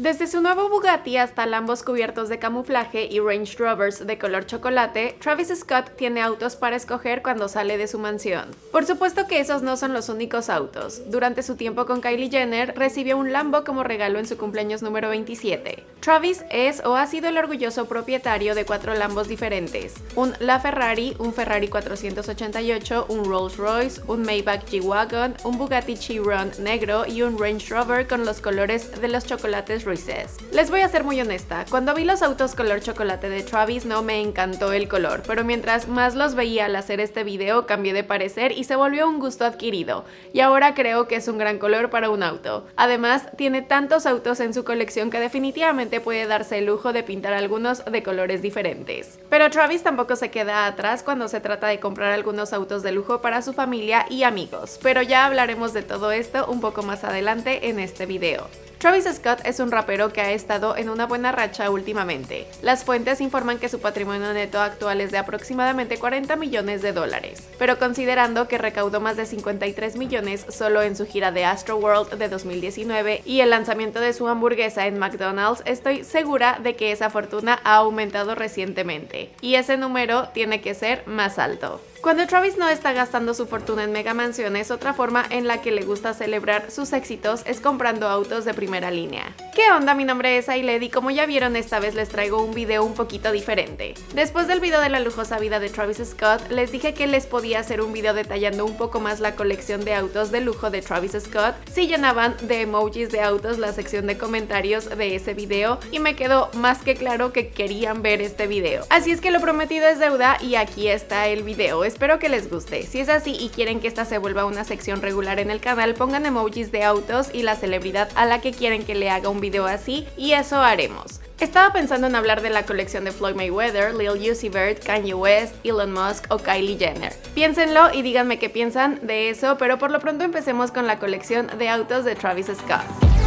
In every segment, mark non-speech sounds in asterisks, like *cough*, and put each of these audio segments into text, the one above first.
Desde su nuevo Bugatti hasta Lambos cubiertos de camuflaje y Range Rovers de color chocolate, Travis Scott tiene autos para escoger cuando sale de su mansión. Por supuesto que esos no son los únicos autos. Durante su tiempo con Kylie Jenner, recibió un Lambo como regalo en su cumpleaños número 27. Travis es o ha sido el orgulloso propietario de cuatro Lambos diferentes. Un LaFerrari, un Ferrari 488, un Rolls Royce, un Maybach G-Wagon, un Bugatti Chiron negro y un Range Rover con los colores de los chocolates les voy a ser muy honesta, cuando vi los autos color chocolate de Travis no me encantó el color, pero mientras más los veía al hacer este video cambié de parecer y se volvió un gusto adquirido, y ahora creo que es un gran color para un auto. Además, tiene tantos autos en su colección que definitivamente puede darse el lujo de pintar algunos de colores diferentes. Pero Travis tampoco se queda atrás cuando se trata de comprar algunos autos de lujo para su familia y amigos, pero ya hablaremos de todo esto un poco más adelante en este video. Travis Scott es un rapero que ha estado en una buena racha últimamente. Las fuentes informan que su patrimonio neto actual es de aproximadamente 40 millones de dólares, pero considerando que recaudó más de 53 millones solo en su gira de Astro World de 2019 y el lanzamiento de su hamburguesa en McDonald's, estoy segura de que esa fortuna ha aumentado recientemente, y ese número tiene que ser más alto. Cuando Travis no está gastando su fortuna en mega mansiones, otra forma en la que le gusta celebrar sus éxitos es comprando autos de primera línea. ¿Qué onda? Mi nombre es Ailed y como ya vieron esta vez les traigo un video un poquito diferente. Después del video de la lujosa vida de Travis Scott, les dije que les podía hacer un video detallando un poco más la colección de autos de lujo de Travis Scott si llenaban de emojis de autos la sección de comentarios de ese video y me quedó más que claro que querían ver este video. Así es que lo prometido es deuda y aquí está el video espero que les guste. Si es así y quieren que esta se vuelva una sección regular en el canal, pongan emojis de autos y la celebridad a la que quieren que le haga un video así y eso haremos. Estaba pensando en hablar de la colección de Floyd Mayweather, Lil Uzi Vert, Kanye West, Elon Musk o Kylie Jenner. Piénsenlo y díganme qué piensan de eso, pero por lo pronto empecemos con la colección de autos de Travis Scott.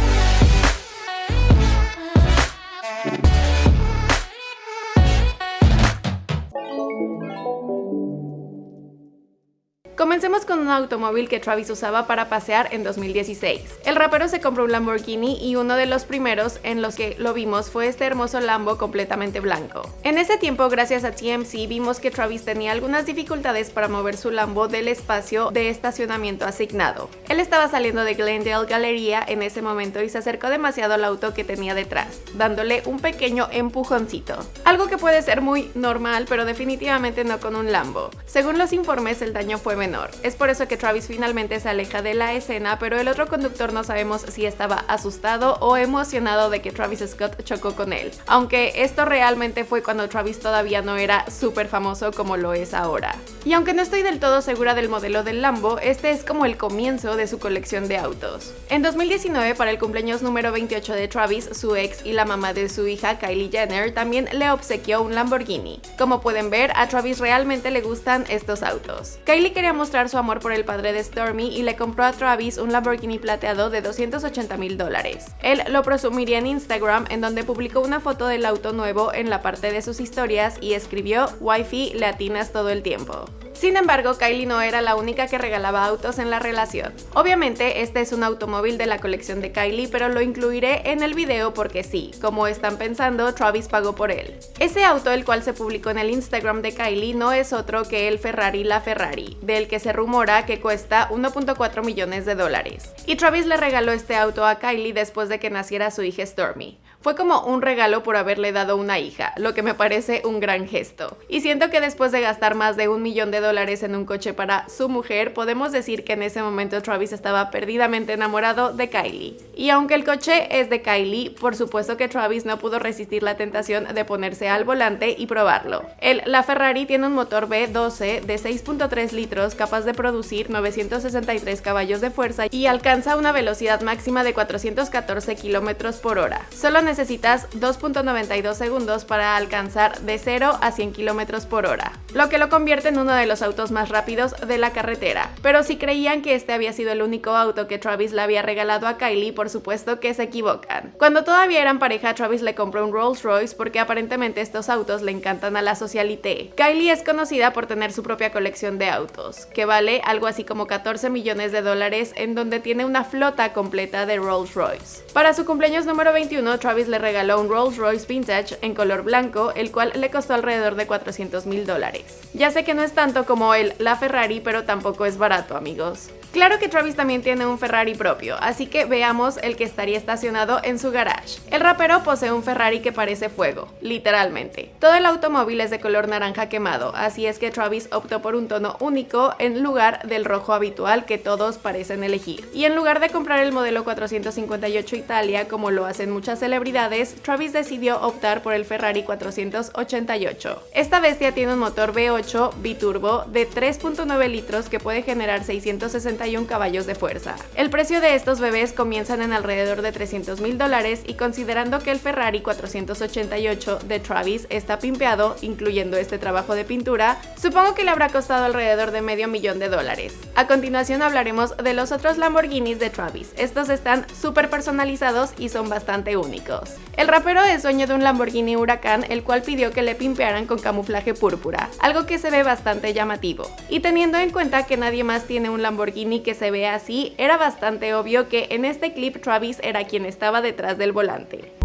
Welcome Comencemos con un automóvil que Travis usaba para pasear en 2016. El rapero se compró un Lamborghini y uno de los primeros en los que lo vimos fue este hermoso Lambo completamente blanco. En ese tiempo, gracias a TMC, vimos que Travis tenía algunas dificultades para mover su Lambo del espacio de estacionamiento asignado. Él estaba saliendo de Glendale Galleria en ese momento y se acercó demasiado al auto que tenía detrás, dándole un pequeño empujoncito. Algo que puede ser muy normal, pero definitivamente no con un Lambo. Según los informes, el daño fue es por eso que Travis finalmente se aleja de la escena, pero el otro conductor no sabemos si estaba asustado o emocionado de que Travis Scott chocó con él, aunque esto realmente fue cuando Travis todavía no era súper famoso como lo es ahora. Y aunque no estoy del todo segura del modelo del Lambo, este es como el comienzo de su colección de autos. En 2019, para el cumpleaños número 28 de Travis, su ex y la mamá de su hija Kylie Jenner también le obsequió un Lamborghini. Como pueden ver, a Travis realmente le gustan estos autos. Kylie quería mostrar su amor por el padre de Stormy y le compró a Travis un Lamborghini plateado de 280 mil dólares. Él lo presumiría en Instagram en donde publicó una foto del auto nuevo en la parte de sus historias y escribió Wi-Fi latinas todo el tiempo. Sin embargo, Kylie no era la única que regalaba autos en la relación. Obviamente, este es un automóvil de la colección de Kylie, pero lo incluiré en el video porque sí, como están pensando, Travis pagó por él. Ese auto, el cual se publicó en el Instagram de Kylie, no es otro que el Ferrari La Ferrari, del que se rumora que cuesta 1.4 millones de dólares. Y Travis le regaló este auto a Kylie después de que naciera su hija Stormy. Fue como un regalo por haberle dado una hija, lo que me parece un gran gesto. Y siento que después de gastar más de un millón de dólares en un coche para su mujer, podemos decir que en ese momento Travis estaba perdidamente enamorado de Kylie. Y aunque el coche es de Kylie, por supuesto que Travis no pudo resistir la tentación de ponerse al volante y probarlo. El La Ferrari tiene un motor V12 de 6.3 litros capaz de producir 963 caballos de fuerza y alcanza una velocidad máxima de 414 kilómetros por hora. Solo necesitas 2.92 segundos para alcanzar de 0 a 100 km por hora, lo que lo convierte en uno de los autos más rápidos de la carretera. Pero si creían que este había sido el único auto que Travis le había regalado a Kylie, por supuesto que se equivocan. Cuando todavía eran pareja, Travis le compró un Rolls Royce porque aparentemente estos autos le encantan a la socialité. Kylie es conocida por tener su propia colección de autos, que vale algo así como 14 millones de dólares, en donde tiene una flota completa de Rolls Royce. Para su cumpleaños número 21, Travis le regaló un Rolls Royce Vintage en color blanco, el cual le costó alrededor de 400 mil dólares. Ya sé que no es tanto como el la Ferrari, pero tampoco es barato, amigos. Claro que Travis también tiene un Ferrari propio, así que veamos el que estaría estacionado en su garage. El rapero posee un Ferrari que parece fuego, literalmente. Todo el automóvil es de color naranja quemado, así es que Travis optó por un tono único en lugar del rojo habitual que todos parecen elegir. Y en lugar de comprar el modelo 458 Italia como lo hacen muchas celebridades, Travis decidió optar por el Ferrari 488. Esta bestia tiene un motor V8 biturbo de 3.9 litros que puede generar 660 caballos de fuerza. El precio de estos bebés comienzan en alrededor de 300 mil dólares y considerando que el Ferrari 488 de Travis está pimpeado, incluyendo este trabajo de pintura, supongo que le habrá costado alrededor de medio millón de dólares. A continuación hablaremos de los otros Lamborghinis de Travis. Estos están súper personalizados y son bastante únicos. El rapero es dueño de un Lamborghini Huracán, el cual pidió que le pimpearan con camuflaje púrpura, algo que se ve bastante llamativo. Y teniendo en cuenta que nadie más tiene un Lamborghini que se ve así, era bastante obvio que en este clip Travis era quien estaba detrás del volante.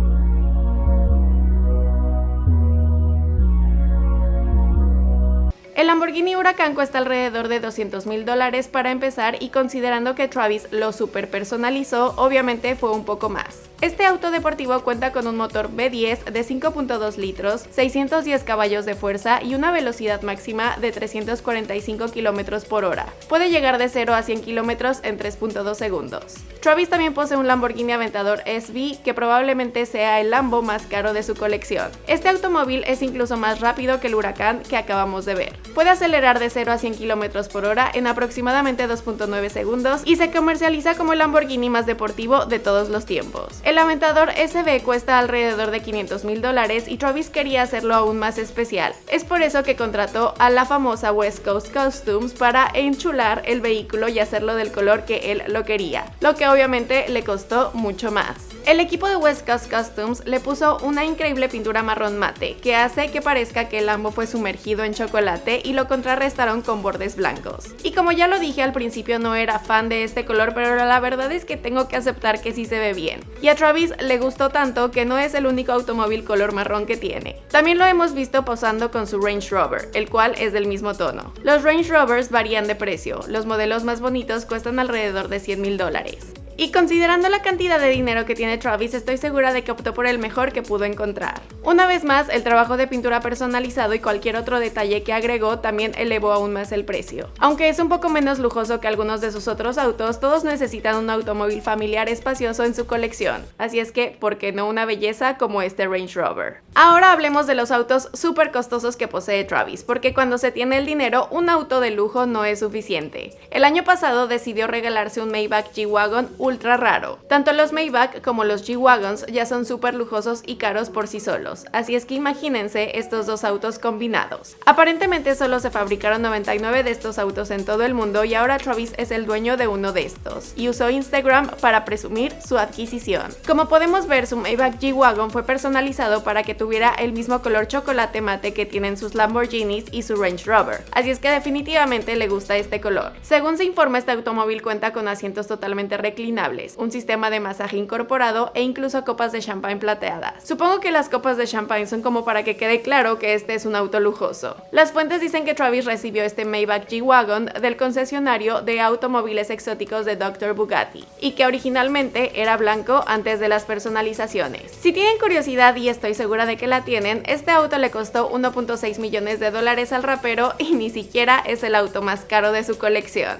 El Lamborghini Huracán cuesta alrededor de 200 mil dólares para empezar y considerando que Travis lo super personalizó, obviamente fue un poco más. Este auto deportivo cuenta con un motor V10 de 5.2 litros, 610 caballos de fuerza y una velocidad máxima de 345 km por hora. Puede llegar de 0 a 100 km en 3.2 segundos. Travis también posee un Lamborghini Aventador SV que probablemente sea el Lambo más caro de su colección. Este automóvil es incluso más rápido que el Huracán que acabamos de ver. Puede acelerar de 0 a 100 km por hora en aproximadamente 2.9 segundos y se comercializa como el Lamborghini más deportivo de todos los tiempos. El Aventador SB cuesta alrededor de 500 mil dólares y Travis quería hacerlo aún más especial. Es por eso que contrató a la famosa West Coast Costumes para enchular el vehículo y hacerlo del color que él lo quería, lo que obviamente le costó mucho más. El equipo de West Coast Costumes le puso una increíble pintura marrón mate que hace que parezca que el Lambo fue sumergido en chocolate lo contrarrestaron con bordes blancos. Y como ya lo dije al principio no era fan de este color pero la verdad es que tengo que aceptar que sí se ve bien. Y a Travis le gustó tanto que no es el único automóvil color marrón que tiene. También lo hemos visto posando con su Range Rover, el cual es del mismo tono. Los Range Rovers varían de precio, los modelos más bonitos cuestan alrededor de 100 mil dólares. Y considerando la cantidad de dinero que tiene Travis, estoy segura de que optó por el mejor que pudo encontrar. Una vez más, el trabajo de pintura personalizado y cualquier otro detalle que agregó también elevó aún más el precio. Aunque es un poco menos lujoso que algunos de sus otros autos, todos necesitan un automóvil familiar espacioso en su colección. Así es que, ¿por qué no una belleza como este Range Rover? Ahora hablemos de los autos súper costosos que posee Travis, porque cuando se tiene el dinero, un auto de lujo no es suficiente. El año pasado decidió regalarse un Maybach G-Wagon ultra raro. Tanto los Maybach como los G-Wagons ya son súper lujosos y caros por sí solos, así es que imagínense estos dos autos combinados. Aparentemente solo se fabricaron 99 de estos autos en todo el mundo y ahora Travis es el dueño de uno de estos, y usó Instagram para presumir su adquisición. Como podemos ver, su Maybach G-Wagon fue personalizado para que tuviera el mismo color chocolate mate que tienen sus Lamborghinis y su Range Rover, así es que definitivamente le gusta este color. Según se informa, este automóvil cuenta con asientos totalmente reclinados un sistema de masaje incorporado e incluso copas de champán plateadas. Supongo que las copas de champán son como para que quede claro que este es un auto lujoso. Las fuentes dicen que Travis recibió este Maybach G-Wagon del concesionario de automóviles exóticos de Dr. Bugatti y que originalmente era blanco antes de las personalizaciones. Si tienen curiosidad y estoy segura de que la tienen, este auto le costó 1.6 millones de dólares al rapero y ni siquiera es el auto más caro de su colección.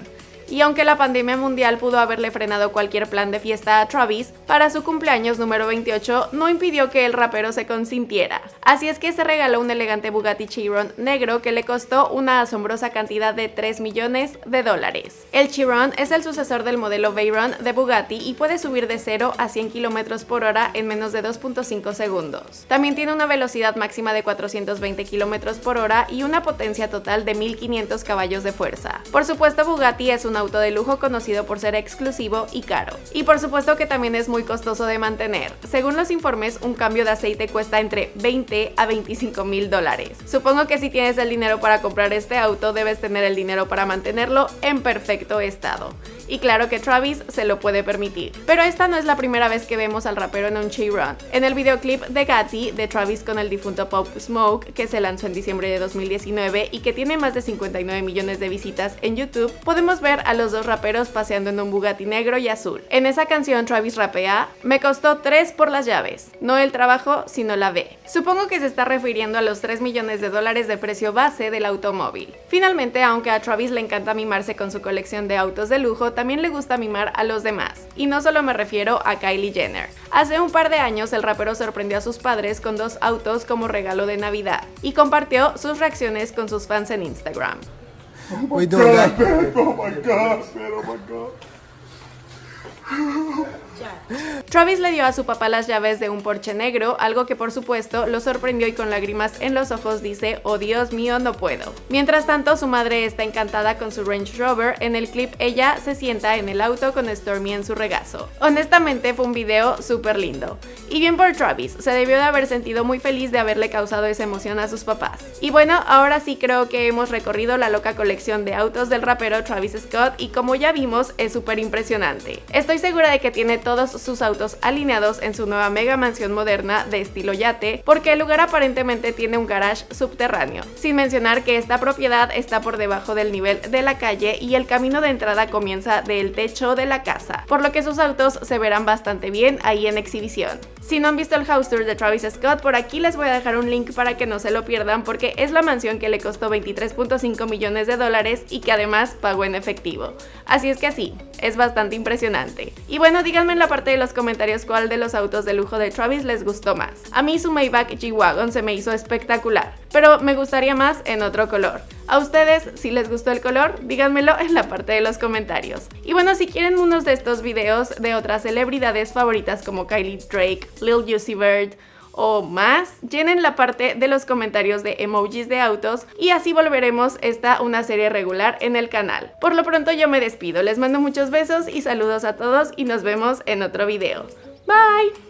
Y aunque la pandemia mundial pudo haberle frenado cualquier plan de fiesta a Travis, para su cumpleaños número 28 no impidió que el rapero se consintiera. Así es que se regaló un elegante Bugatti Chiron negro que le costó una asombrosa cantidad de 3 millones de dólares. El Chiron es el sucesor del modelo Veyron de Bugatti y puede subir de 0 a 100 km por hora en menos de 2.5 segundos. También tiene una velocidad máxima de 420 km por hora y una potencia total de 1500 caballos de fuerza. Por supuesto Bugatti es un auto de lujo conocido por ser exclusivo y caro. Y por supuesto que también es muy costoso de mantener. Según los informes, un cambio de aceite cuesta entre 20 a 25 mil dólares. Supongo que si tienes el dinero para comprar este auto, debes tener el dinero para mantenerlo en perfecto estado y claro que Travis se lo puede permitir. Pero esta no es la primera vez que vemos al rapero en un Run. En el videoclip de Gatti de Travis con el difunto Pop Smoke, que se lanzó en diciembre de 2019 y que tiene más de 59 millones de visitas en YouTube, podemos ver a los dos raperos paseando en un Bugatti negro y azul. En esa canción Travis rapea, me costó 3 por las llaves, no el trabajo, sino la B. Supongo que se está refiriendo a los 3 millones de dólares de precio base del automóvil. Finalmente, aunque a Travis le encanta mimarse con su colección de autos de lujo, también le gusta mimar a los demás. Y no solo me refiero a Kylie Jenner. Hace un par de años el rapero sorprendió a sus padres con dos autos como regalo de Navidad y compartió sus reacciones con sus fans en Instagram. *laughs* Oh Travis le dio a su papá las llaves de un Porsche negro, algo que por supuesto lo sorprendió y con lágrimas en los ojos dice, oh Dios mío, no puedo. Mientras tanto, su madre está encantada con su Range Rover, en el clip ella se sienta en el auto con Stormy en su regazo. Honestamente fue un video súper lindo. Y bien por Travis, se debió de haber sentido muy feliz de haberle causado esa emoción a sus papás. Y bueno, ahora sí creo que hemos recorrido la loca colección de autos del rapero Travis Scott y como ya vimos es súper impresionante. Estoy segura de que tiene todos sus autos alineados en su nueva mega mansión moderna de estilo yate, porque el lugar aparentemente tiene un garage subterráneo, sin mencionar que esta propiedad está por debajo del nivel de la calle y el camino de entrada comienza del techo de la casa, por lo que sus autos se verán bastante bien ahí en exhibición. Si no han visto el house tour de Travis Scott, por aquí les voy a dejar un link para que no se lo pierdan porque es la mansión que le costó 23.5 millones de dólares y que además pagó en efectivo. Así es que así, es bastante impresionante. Y bueno, díganme en la parte de los comentarios cuál de los autos de lujo de Travis les gustó más. A mí su Maybach G-Wagon se me hizo espectacular, pero me gustaría más en otro color. A ustedes, si les gustó el color, díganmelo en la parte de los comentarios. Y bueno, si quieren unos de estos videos de otras celebridades favoritas como Kylie Drake, Lil Juicy Bird, o más, llenen la parte de los comentarios de emojis de autos y así volveremos esta una serie regular en el canal. Por lo pronto yo me despido, les mando muchos besos y saludos a todos y nos vemos en otro video. Bye!